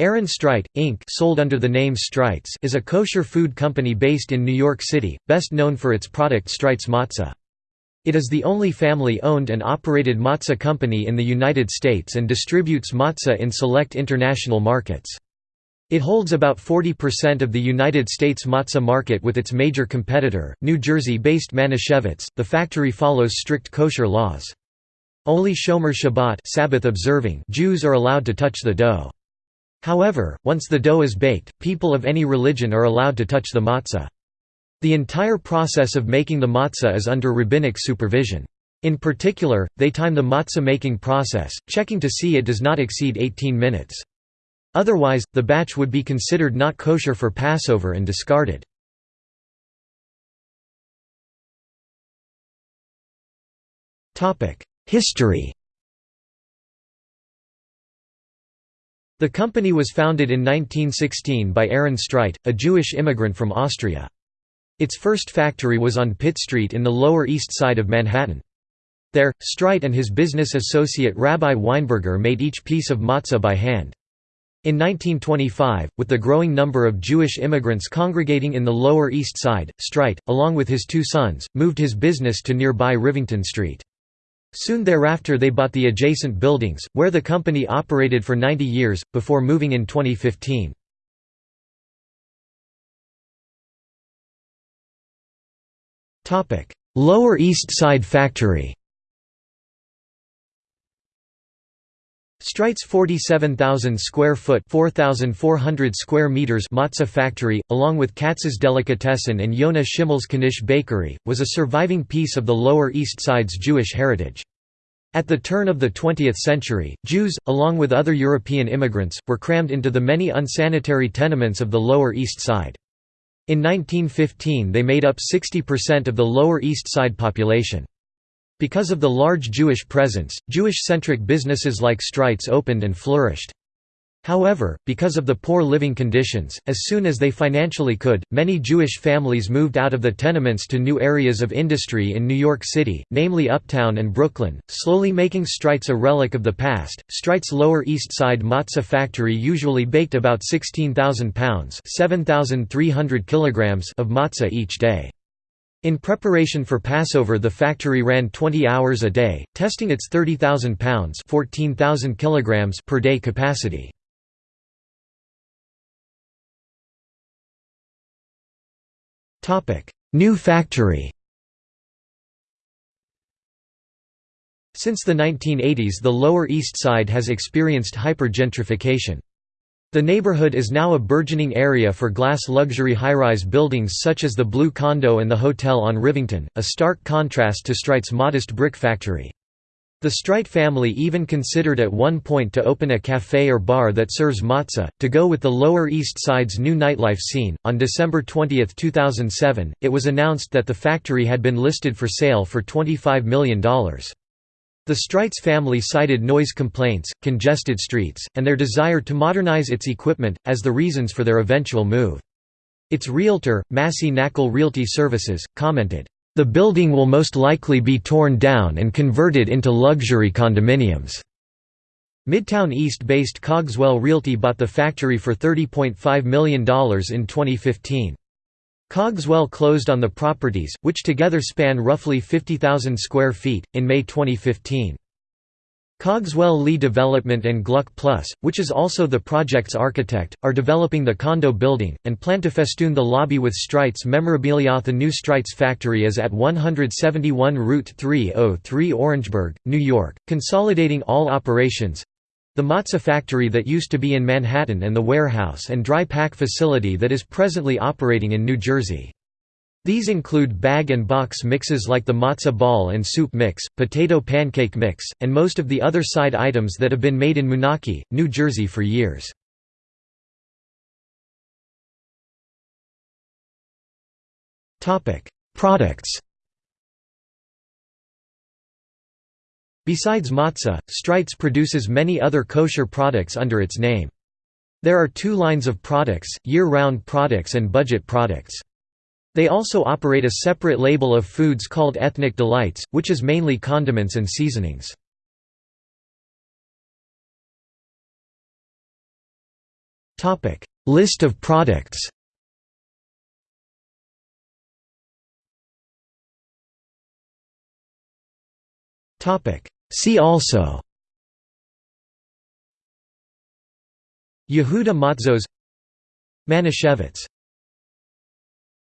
Aaron Streit, Inc. sold under the name Streit's is a kosher food company based in New York City, best known for its product Streit's Matzah. It is the only family-owned and operated matzah company in the United States and distributes matzah in select international markets. It holds about 40% of the United States matzah market with its major competitor, New Jersey-based Manischewitz. The factory follows strict kosher laws. Only Shomer Shabbat Sabbath observing Jews are allowed to touch the dough. However, once the dough is baked, people of any religion are allowed to touch the matzah. The entire process of making the matzah is under rabbinic supervision. In particular, they time the matzah making process, checking to see it does not exceed 18 minutes. Otherwise, the batch would be considered not kosher for Passover and discarded. History The company was founded in 1916 by Aaron Streit, a Jewish immigrant from Austria. Its first factory was on Pitt Street in the Lower East Side of Manhattan. There, Streit and his business associate Rabbi Weinberger made each piece of matzah by hand. In 1925, with the growing number of Jewish immigrants congregating in the Lower East Side, Streit, along with his two sons, moved his business to nearby Rivington Street. Soon thereafter they bought the adjacent buildings, where the company operated for 90 years, before moving in 2015. Lower East Side Factory Streit's 47,000 square foot 4,400 square meters matzah factory, along with Katz's Delicatessen and Yonah Schimmel's Knish Bakery, was a surviving piece of the Lower East Side's Jewish heritage. At the turn of the 20th century, Jews, along with other European immigrants, were crammed into the many unsanitary tenements of the Lower East Side. In 1915 they made up 60% of the Lower East Side population. Because of the large Jewish presence, Jewish-centric businesses like Streit's opened and flourished. However, because of the poor living conditions, as soon as they financially could, many Jewish families moved out of the tenements to new areas of industry in New York City, namely Uptown and Brooklyn, slowly making Streit's a relic of the past. Streit's Lower East Side matzah factory usually baked about 16,000 pounds (7,300 kilograms) of matzah each day. In preparation for Passover the factory ran 20 hours a day, testing its 30,000 pounds 14,000 kilograms per day capacity. New factory Since the 1980s the Lower East Side has experienced hyper-gentrification. The neighborhood is now a burgeoning area for glass luxury high-rise buildings such as the Blue Condo and the Hotel on Rivington, a stark contrast to Streit's modest brick factory. The Streit family even considered at one point to open a cafe or bar that serves matzah, to go with the Lower East Side's new nightlife scene. On December 20, 2007, it was announced that the factory had been listed for sale for $25 million. The Streit's family cited noise complaints, congested streets, and their desire to modernize its equipment, as the reasons for their eventual move. Its realtor, Massey Knakal Realty Services, commented, "...the building will most likely be torn down and converted into luxury condominiums." Midtown East-based Cogswell Realty bought the factory for $30.5 million in 2015. Cogswell closed on the properties, which together span roughly 50,000 square feet, in May 2015. Cogswell Lee Development and Gluck Plus, which is also the project's architect, are developing the condo building, and plan to festoon the lobby with Streit's memorabilia. The new Streit's factory is at 171 Route 303 Orangeburg, New York, consolidating all operations, the Matzah factory that used to be in Manhattan and the warehouse and dry pack facility that is presently operating in New Jersey. These include bag and box mixes like the matzah ball and soup mix, potato pancake mix, and most of the other side items that have been made in Moonachie, New Jersey for years. Products Besides matzah, Streit's produces many other kosher products under its name. There are two lines of products, year-round products and budget products. They also operate a separate label of foods called Ethnic Delights, which is mainly condiments and seasonings. List of products See also Yehuda Matzos Manischewitz